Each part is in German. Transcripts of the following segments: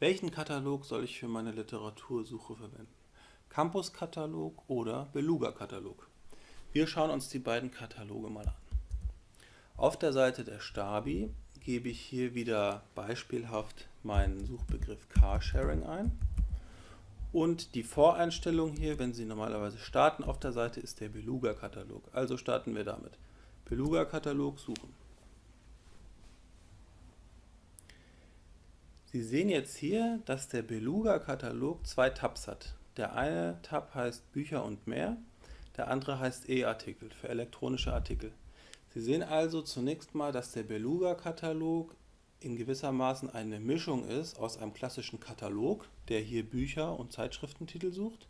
Welchen Katalog soll ich für meine Literatursuche verwenden? Campus-Katalog oder Beluga-Katalog? Wir schauen uns die beiden Kataloge mal an. Auf der Seite der Stabi gebe ich hier wieder beispielhaft meinen Suchbegriff Carsharing ein. Und die Voreinstellung hier, wenn Sie normalerweise starten auf der Seite, ist der Beluga-Katalog. Also starten wir damit. Beluga-Katalog suchen. Sie sehen jetzt hier, dass der Beluga-Katalog zwei Tabs hat. Der eine Tab heißt Bücher und mehr, der andere heißt E-Artikel für elektronische Artikel. Sie sehen also zunächst mal, dass der Beluga-Katalog in gewissermaßen eine Mischung ist aus einem klassischen Katalog, der hier Bücher und Zeitschriftentitel sucht,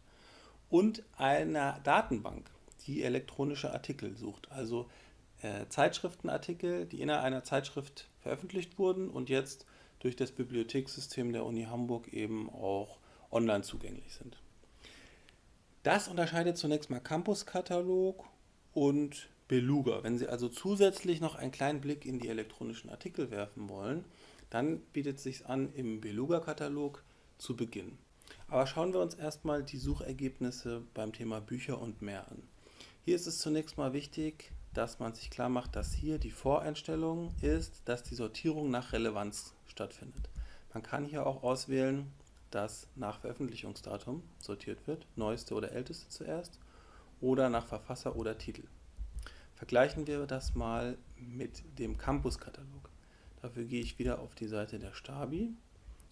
und einer Datenbank, die elektronische Artikel sucht. Also äh, Zeitschriftenartikel, die innerhalb einer Zeitschrift veröffentlicht wurden und jetzt durch das Bibliothekssystem der Uni Hamburg eben auch online zugänglich sind. Das unterscheidet zunächst mal Campus-Katalog und Beluga. Wenn Sie also zusätzlich noch einen kleinen Blick in die elektronischen Artikel werfen wollen, dann bietet es sich an, im Beluga-Katalog zu beginnen. Aber schauen wir uns erstmal die Suchergebnisse beim Thema Bücher und mehr an. Hier ist es zunächst mal wichtig, dass man sich klar macht, dass hier die Voreinstellung ist, dass die Sortierung nach Relevanz stattfindet. Man kann hier auch auswählen, dass nach Veröffentlichungsdatum sortiert wird, neueste oder älteste zuerst, oder nach Verfasser oder Titel. Vergleichen wir das mal mit dem Campus-Katalog. Dafür gehe ich wieder auf die Seite der Stabi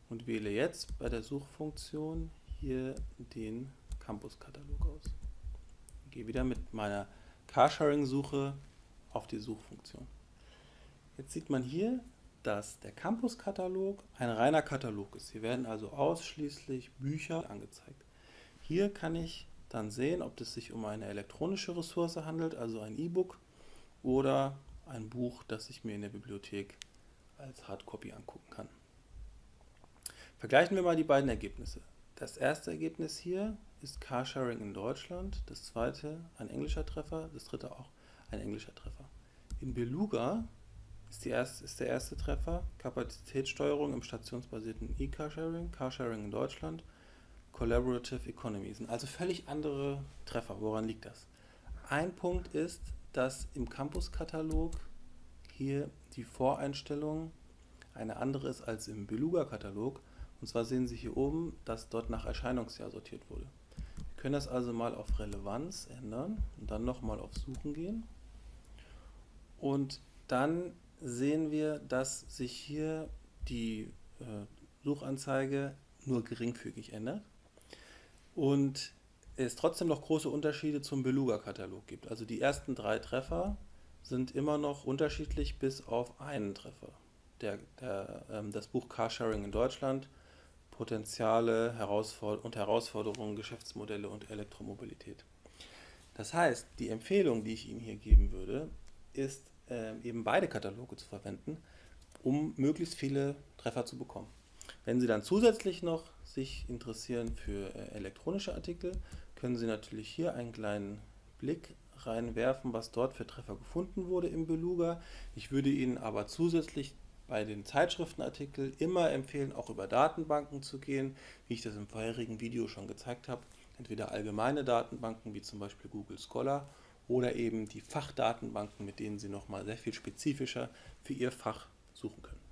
und wähle jetzt bei der Suchfunktion hier den Campus-Katalog aus. Gehe wieder mit meiner Carsharing-Suche auf die Suchfunktion. Jetzt sieht man hier, dass der Campus-Katalog ein reiner Katalog ist. Hier werden also ausschließlich Bücher angezeigt. Hier kann ich dann sehen, ob es sich um eine elektronische Ressource handelt, also ein E-Book, oder ein Buch, das ich mir in der Bibliothek als Hardcopy angucken kann. Vergleichen wir mal die beiden Ergebnisse. Das erste Ergebnis hier ist Carsharing in Deutschland, das zweite ein englischer Treffer, das dritte auch ein englischer Treffer. In Beluga ist, erste, ist der erste Treffer Kapazitätssteuerung im stationsbasierten E-Carsharing, Carsharing in Deutschland, Collaborative Economy. Sind also völlig andere Treffer. Woran liegt das? Ein Punkt ist, dass im Campus-Katalog hier die Voreinstellung eine andere ist als im Beluga-Katalog. Und zwar sehen Sie hier oben, dass dort nach Erscheinungsjahr sortiert wurde. Wir können das also mal auf Relevanz ändern und dann nochmal auf Suchen gehen. Und dann sehen wir, dass sich hier die äh, Suchanzeige nur geringfügig ändert und es trotzdem noch große Unterschiede zum Beluga-Katalog gibt. Also die ersten drei Treffer sind immer noch unterschiedlich bis auf einen Treffer. Der, der, ähm, das Buch Carsharing in Deutschland, Potenziale Herausforder und Herausforderungen, Geschäftsmodelle und Elektromobilität. Das heißt, die Empfehlung, die ich Ihnen hier geben würde, ist äh, eben beide Kataloge zu verwenden, um möglichst viele Treffer zu bekommen. Wenn Sie dann zusätzlich noch sich interessieren für äh, elektronische Artikel, können Sie natürlich hier einen kleinen Blick reinwerfen, was dort für Treffer gefunden wurde im Beluga. Ich würde Ihnen aber zusätzlich bei den Zeitschriftenartikeln immer empfehlen, auch über Datenbanken zu gehen, wie ich das im vorherigen Video schon gezeigt habe. Entweder allgemeine Datenbanken wie zum Beispiel Google Scholar oder eben die Fachdatenbanken, mit denen Sie nochmal sehr viel spezifischer für Ihr Fach suchen können.